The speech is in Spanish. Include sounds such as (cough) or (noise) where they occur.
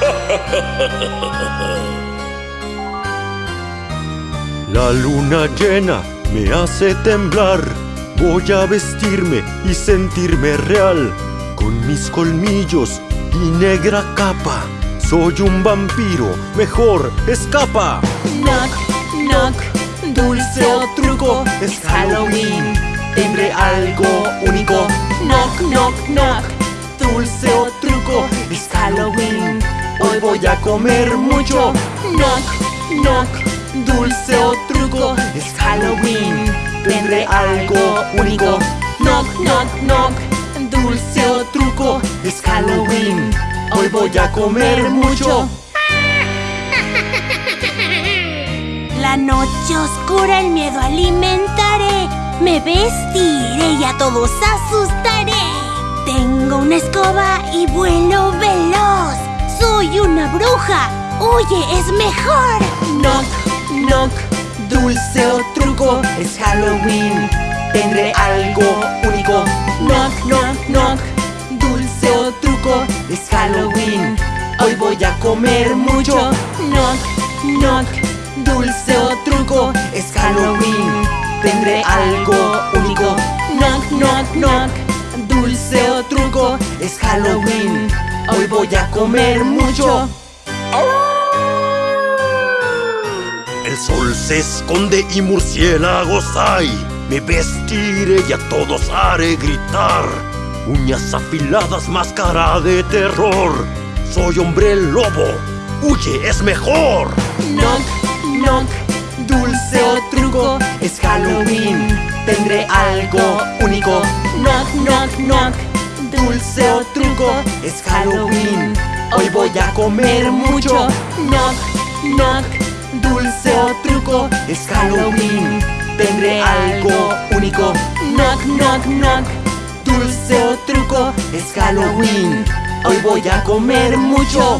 (laughs) La luna llena me hace temblar. Voy a vestirme y sentirme real. Con mis colmillos y negra capa. Soy un vampiro, mejor escapa. Knock, knock, dulce o truco, es Halloween. Tendré algo único. Knock, knock, knock, dulce o truco, es Halloween. Hoy voy a comer mucho. Knock, knock, dulce o truco, es Halloween. Tendré algo único. Knock, knock, knock, dulce o truco, es Halloween. Hoy voy a comer mucho. (laughs) La noche oscura el miedo alimentaré. Me vestiré y a todos asustaré. Tengo una escoba y vuelo una bruja. Huye, es mejor. Knock, knock, dulce o truco, es Halloween. Tendré algo único. Knock, knock, knock, dulce o truco, es Halloween. Hoy voy a comer mucho. Knock, knock, dulce o truco, es Halloween. Tendré algo único. Knock, knock, knock, dulce o truco, es Halloween. Hoy voy a comer mucho. El sol se esconde y murciélagos hay. Me vestiré y a todos haré gritar. Uñas afiladas, máscara de terror. Soy hombre lobo. Huye, es mejor. Knock, knock, dulce o truco, es Halloween. Tendré algo único. Es Halloween. Hoy voy a comer mucho. Knock, knock, dulce o truco, es Halloween. Tendré algo único. Knock, knock, knock, dulce o truco, es Halloween. Hoy voy a comer mucho.